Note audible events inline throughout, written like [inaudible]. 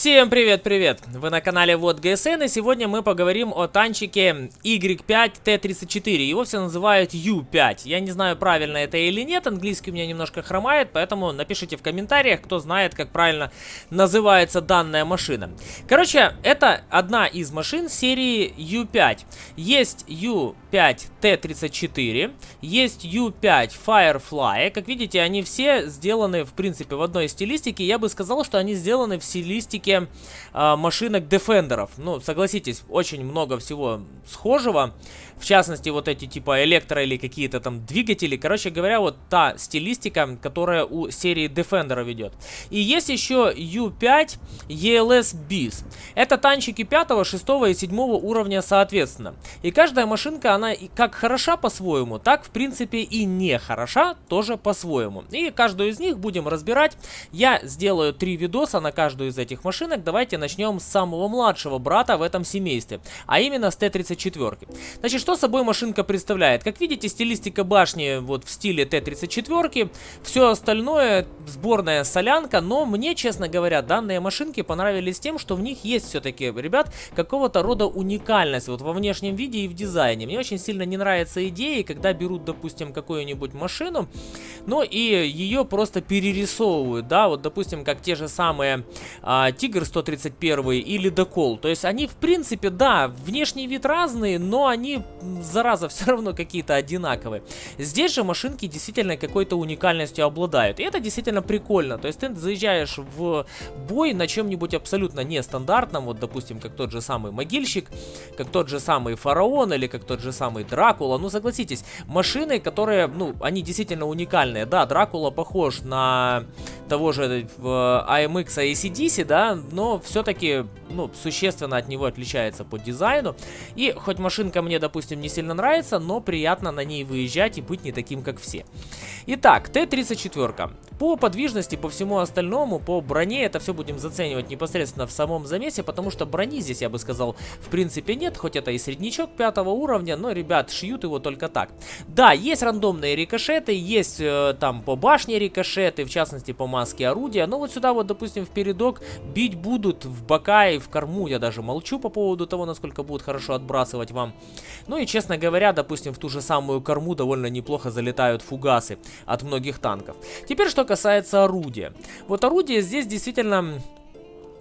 Всем привет-привет! Вы на канале Вот ГСН и сегодня мы поговорим о танчике Y5T34. Его все называют U5. Я не знаю, правильно это или нет, английский у меня немножко хромает, поэтому напишите в комментариях, кто знает, как правильно называется данная машина. Короче, это одна из машин серии U5. Есть U5T34, есть U5 Firefly. Как видите, они все сделаны, в принципе, в одной стилистике. Я бы сказал, что они сделаны в стилистике стилистике э, машинок Defender'ов. Ну, согласитесь, очень много всего схожего. В частности, вот эти типа электро или какие-то там двигатели. Короче говоря, вот та стилистика, которая у серии Defender ведет. И есть еще U5 ELS BIS. Это танчики 5, 6 и 7 уровня соответственно. И каждая машинка, она как хороша по-своему, так в принципе и не хороша тоже по-своему. И каждую из них будем разбирать. Я сделаю три видоса на каждую из этих машинок. Давайте начнем с самого младшего брата в этом семействе, а именно с Т-34. Значит, что собой машинка представляет? Как видите, стилистика башни вот в стиле Т-34. Все остальное сборная солянка. Но мне, честно говоря, данные машинки понравились тем, что в них есть все-таки, ребят, какого-то рода уникальность вот во внешнем виде и в дизайне. Мне очень сильно не нравятся идеи, когда берут, допустим, какую-нибудь машину, но и ее просто перерисовывают, да, вот, допустим, как те же самые а, Тигр 131 или Докол. То есть они, в принципе, да, внешний вид разные, но они зараза, [laughs] все равно какие-то одинаковые. Здесь же машинки действительно какой-то уникальностью обладают. И это действительно прикольно. То есть ты заезжаешь в бой на чем-нибудь абсолютно нестандартном. Вот, допустим, как тот же самый Могильщик, как тот же самый Фараон или как тот же самый Дракула. Ну, согласитесь, машины, которые, ну, они действительно уникальные. Да, Дракула похож на того же в AMX ACDC, да, но все-таки, ну, существенно от него отличается по дизайну. И хоть машинка мне, допустим, не сильно нравится, но приятно на ней выезжать и быть не таким, как все. Итак, Т-34. По подвижности, по всему остальному, по броне, это все будем заценивать непосредственно в самом замесе, потому что брони здесь, я бы сказал, в принципе нет, хоть это и среднячок пятого уровня, но, ребят, шьют его только так. Да, есть рандомные рикошеты, есть э, там по башне рикошеты, в частности по маске орудия, но вот сюда вот, допустим, в передок бить будут в бока и в корму, я даже молчу по поводу того, насколько будут хорошо отбрасывать вам. Ну и, честно говоря, допустим, в ту же самую корму довольно неплохо залетают фугасы от многих танков. Теперь, что касается орудия. Вот орудие здесь действительно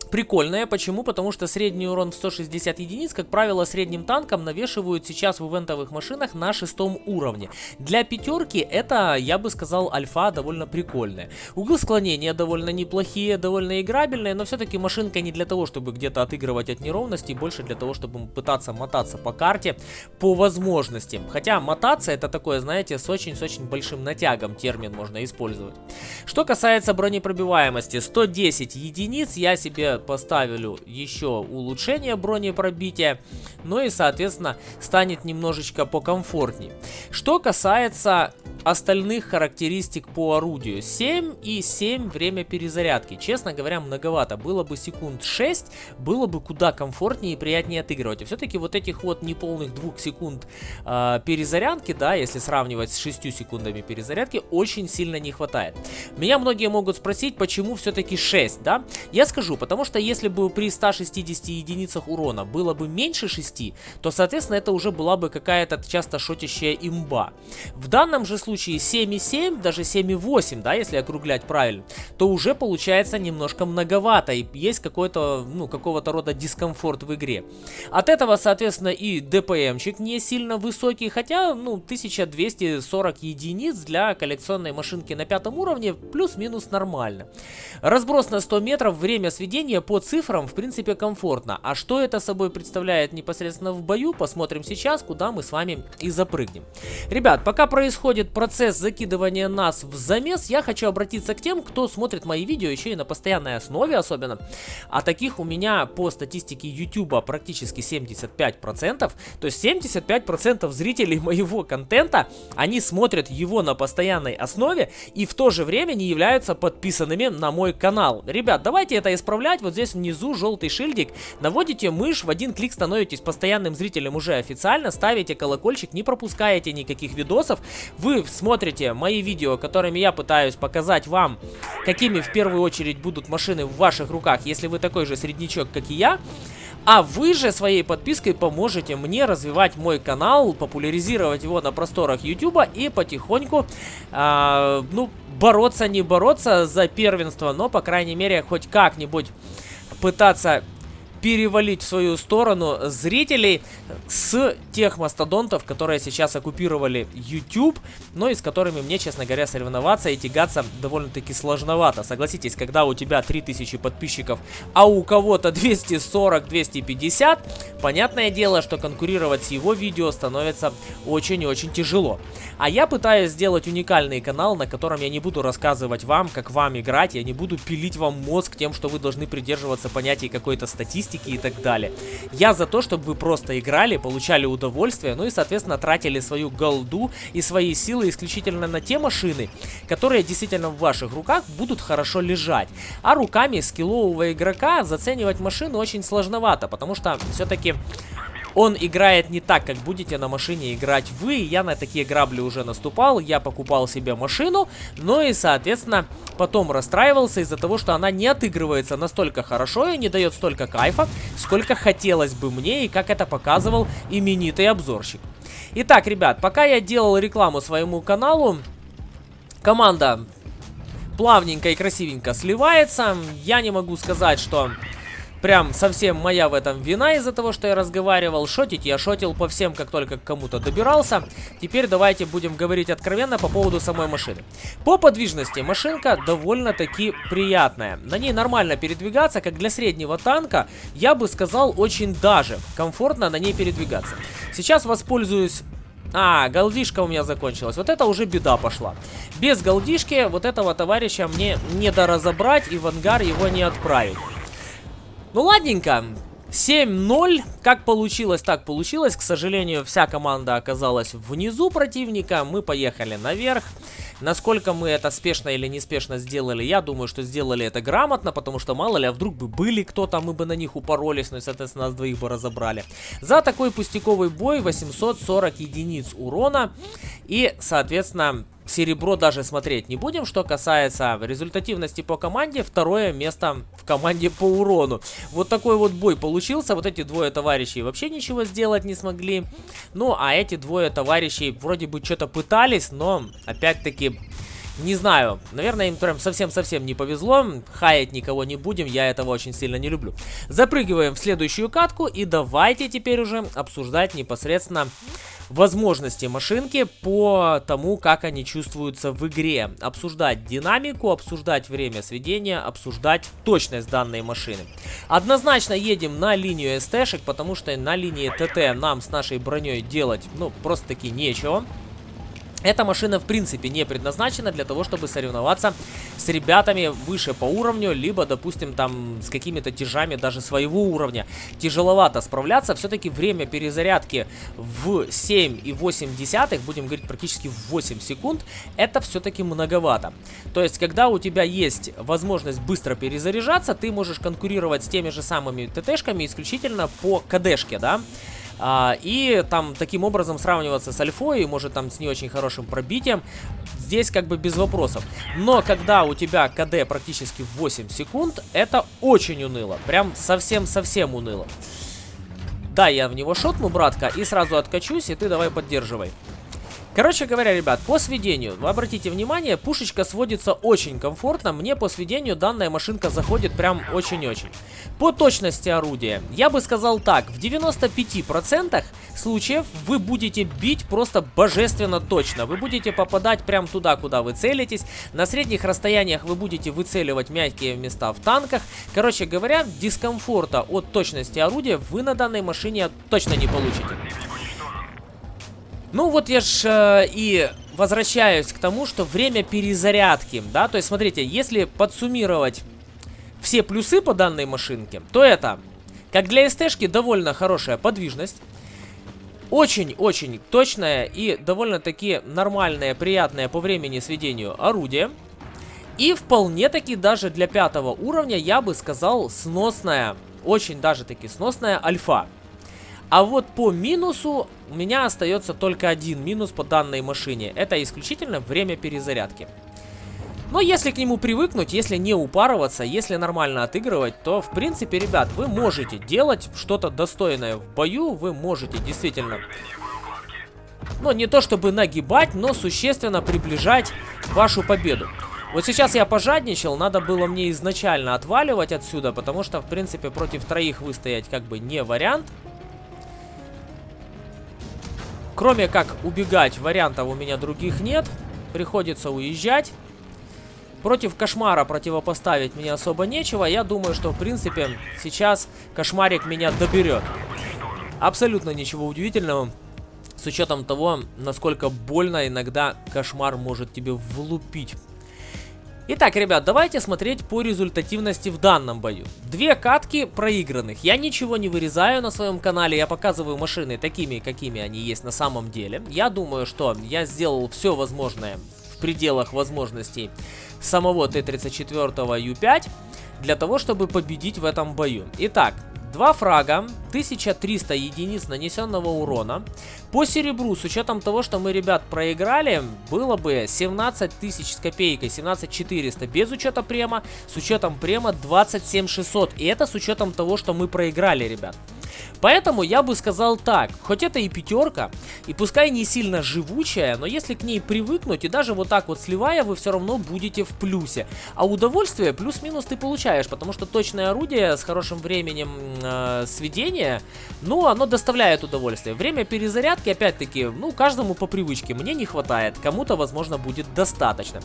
прикольная. Почему? Потому что средний урон в 160 единиц, как правило, средним танком навешивают сейчас в ивентовых машинах на шестом уровне. Для пятерки это, я бы сказал, альфа довольно прикольная. Углы склонения довольно неплохие, довольно играбельные, но все-таки машинка не для того, чтобы где-то отыгрывать от неровностей, больше для того, чтобы пытаться мотаться по карте по возможности. Хотя мотаться это такое, знаете, с очень-с очень большим натягом термин можно использовать. Что касается бронепробиваемости, 110 единиц я себе поставили еще улучшение бронепробития, ну и, соответственно, станет немножечко покомфортнее. Что касается остальных характеристик по орудию. 7 и 7 время перезарядки. Честно говоря, многовато. Было бы секунд 6, было бы куда комфортнее и приятнее отыгрывать. И все-таки вот этих вот неполных 2 секунд э, перезарядки, да, если сравнивать с 6 секундами перезарядки, очень сильно не хватает. Меня многие могут спросить, почему все-таки 6, да? Я скажу, потому что если бы при 160 единицах урона было бы меньше 6, то, соответственно, это уже была бы какая-то часто шотящая имба. В данном же случае 7,7, даже 7,8, да, если округлять правильно, то уже получается немножко многовато и есть какой-то, ну, какого-то рода дискомфорт в игре. От этого, соответственно, и ДПМчик не сильно высокий, хотя, ну, 1240 единиц для коллекционной машинки на пятом уровне плюс-минус нормально. Разброс на 100 метров, время сведения по цифрам, в принципе, комфортно. А что это собой представляет непосредственно в бою, посмотрим сейчас, куда мы с вами и запрыгнем. Ребят, пока происходит процесс закидывания нас в замес, я хочу обратиться к тем, кто смотрит мои видео еще и на постоянной основе особенно. А таких у меня по статистике YouTube практически 75%. То есть 75% зрителей моего контента, они смотрят его на постоянной основе и в то же время не являются подписанными на мой канал. Ребят, давайте это исправлять. Вот здесь внизу желтый шильдик. Наводите мышь, в один клик становитесь постоянным зрителем уже официально. Ставите колокольчик, не пропускаете никаких видосов. Вы смотрите мои видео, которыми я пытаюсь показать вам, какими в первую очередь будут машины в ваших руках, если вы такой же среднячок, как и я. А вы же своей подпиской поможете мне развивать мой канал, популяризировать его на просторах YouTube и потихоньку, э, ну, бороться, не бороться за первенство, но, по крайней мере, хоть как-нибудь пытаться перевалить в свою сторону зрителей с тех мастодонтов, которые сейчас оккупировали YouTube, но и с которыми мне, честно говоря, соревноваться и тягаться довольно-таки сложновато. Согласитесь, когда у тебя 3000 подписчиков, а у кого-то 240-250, понятное дело, что конкурировать с его видео становится очень-очень тяжело. А я пытаюсь сделать уникальный канал, на котором я не буду рассказывать вам, как вам играть, я не буду пилить вам мозг тем, что вы должны придерживаться понятий какой-то статистики и так далее. Я за то, чтобы вы просто играли, получали удовольствие, ну и, соответственно, тратили свою голду и свои силы исключительно на те машины, которые действительно в ваших руках будут хорошо лежать. А руками скиллового игрока заценивать машину очень сложновато, потому что все-таки он играет не так, как будете на машине играть вы. Я на такие грабли уже наступал. Я покупал себе машину. Ну и, соответственно, потом расстраивался из-за того, что она не отыгрывается настолько хорошо и не дает столько кайфа, сколько хотелось бы мне и как это показывал именитый обзорщик. Итак, ребят, пока я делал рекламу своему каналу, команда плавненько и красивенько сливается. Я не могу сказать, что прям совсем моя в этом вина из-за того, что я разговаривал. Шотить я шотил по всем, как только к кому-то добирался. Теперь давайте будем говорить откровенно по поводу самой машины. По подвижности машинка довольно-таки приятная. На ней нормально передвигаться, как для среднего танка, я бы сказал, очень даже комфортно на ней передвигаться. Сейчас воспользуюсь а, голдишка у меня закончилась. Вот это уже беда пошла. Без голдишки вот этого товарища мне не доразобрать и в ангар его не отправить. Ну ладненько. 7-0. Как получилось, так получилось. К сожалению, вся команда оказалась внизу противника. Мы поехали наверх. Насколько мы это спешно или неспешно сделали, я думаю, что сделали это грамотно, потому что мало ли, а вдруг бы были кто-то, мы бы на них упоролись, ну и, соответственно, нас двоих бы разобрали. За такой пустяковый бой 840 единиц урона и, соответственно, серебро даже смотреть не будем. Что касается результативности по команде, второе место в команде по урону. Вот такой вот бой получился. Вот эти двое товарищей вообще ничего сделать не смогли. Ну, а эти двое товарищей вроде бы что-то пытались, но опять-таки... Не знаю, наверное, им прям совсем-совсем не повезло. Хаять никого не будем, я этого очень сильно не люблю. Запрыгиваем в следующую катку и давайте теперь уже обсуждать непосредственно возможности машинки по тому, как они чувствуются в игре. Обсуждать динамику, обсуждать время сведения, обсуждать точность данной машины. Однозначно едем на линию СТшек, потому что на линии ТТ нам с нашей броней делать, ну, просто-таки нечего. Эта машина в принципе не предназначена для того, чтобы соревноваться с ребятами выше по уровню, либо, допустим, там с какими-то тяжами даже своего уровня. Тяжеловато справляться, все-таки время перезарядки в 7,8, десятых, будем говорить практически в 8 секунд, это все-таки многовато. То есть, когда у тебя есть возможность быстро перезаряжаться, ты можешь конкурировать с теми же самыми ТТшками исключительно по КДшке, да? А, и там таким образом сравниваться с альфой, может там с не очень хорошим пробитием, здесь как бы без вопросов. Но когда у тебя КД практически 8 секунд, это очень уныло. Прям совсем-совсем уныло. Да, я в него шотну, братка, и сразу откачусь, и ты давай поддерживай. Короче говоря, ребят, по сведению, обратите внимание, пушечка сводится очень комфортно. Мне по сведению данная машинка заходит прям очень-очень. По точности орудия, я бы сказал так, в 95% случаев вы будете бить просто божественно точно. Вы будете попадать прям туда, куда вы целитесь. На средних расстояниях вы будете выцеливать мягкие места в танках. Короче говоря, дискомфорта от точности орудия вы на данной машине точно не получите. Ну вот я ж э, и возвращаюсь к тому, что время перезарядки, да, то есть смотрите, если подсуммировать все плюсы по данной машинке, то это, как для СТшки, довольно хорошая подвижность, очень-очень точное и довольно-таки нормальное, приятное по времени сведению орудие, И вполне таки даже для пятого уровня я бы сказал сносная, очень даже таки сносная альфа. А вот по минусу у меня остается только один минус по данной машине. Это исключительно время перезарядки. Но если к нему привыкнуть, если не упарываться, если нормально отыгрывать, то, в принципе, ребят, вы можете делать что-то достойное в бою, вы можете действительно... Ну, не то чтобы нагибать, но существенно приближать вашу победу. Вот сейчас я пожадничал, надо было мне изначально отваливать отсюда, потому что, в принципе, против троих выстоять как бы не вариант. Кроме как убегать, вариантов у меня других нет. Приходится уезжать. Против кошмара противопоставить мне особо нечего. Я думаю, что, в принципе, сейчас кошмарик меня доберет. Абсолютно ничего удивительного. С учетом того, насколько больно иногда кошмар может тебе влупить. Итак, ребят, давайте смотреть по результативности в данном бою. Две катки проигранных. Я ничего не вырезаю на своем канале, я показываю машины такими, какими они есть на самом деле. Я думаю, что я сделал все возможное в пределах возможностей самого Т-34 Ю-5 для того, чтобы победить в этом бою. Итак, Два фрага, 1300 единиц нанесенного урона. По серебру, с учетом того, что мы, ребят, проиграли, было бы 17 тысяч с копейкой, 17 400 без учета према, с учетом према 27 600. И это с учетом того, что мы проиграли, ребят. Поэтому я бы сказал так, хоть это и пятерка, и пускай не сильно живучая, но если к ней привыкнуть, и даже вот так вот сливая, вы все равно будете в плюсе. А удовольствие плюс-минус ты получаешь, потому что точное орудие с хорошим временем э, сведения, ну, оно доставляет удовольствие. Время перезарядки, опять-таки, ну, каждому по привычке. Мне не хватает, кому-то, возможно, будет достаточно.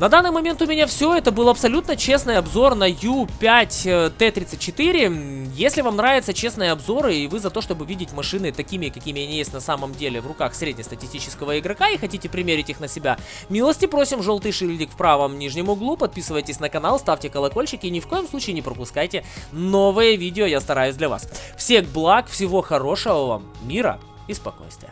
На данный момент у меня все. Это был абсолютно честный обзор на U5T34. Если вам нравятся честные обзоры и вы за то, чтобы видеть машины такими, какими они есть на самом деле в руках среднестатистического игрока и хотите примерить их на себя, милости просим, желтый шильдик в правом нижнем углу, подписывайтесь на канал, ставьте колокольчики и ни в коем случае не пропускайте новые видео, я стараюсь для вас. Всех благ, всего хорошего вам, мира и спокойствия.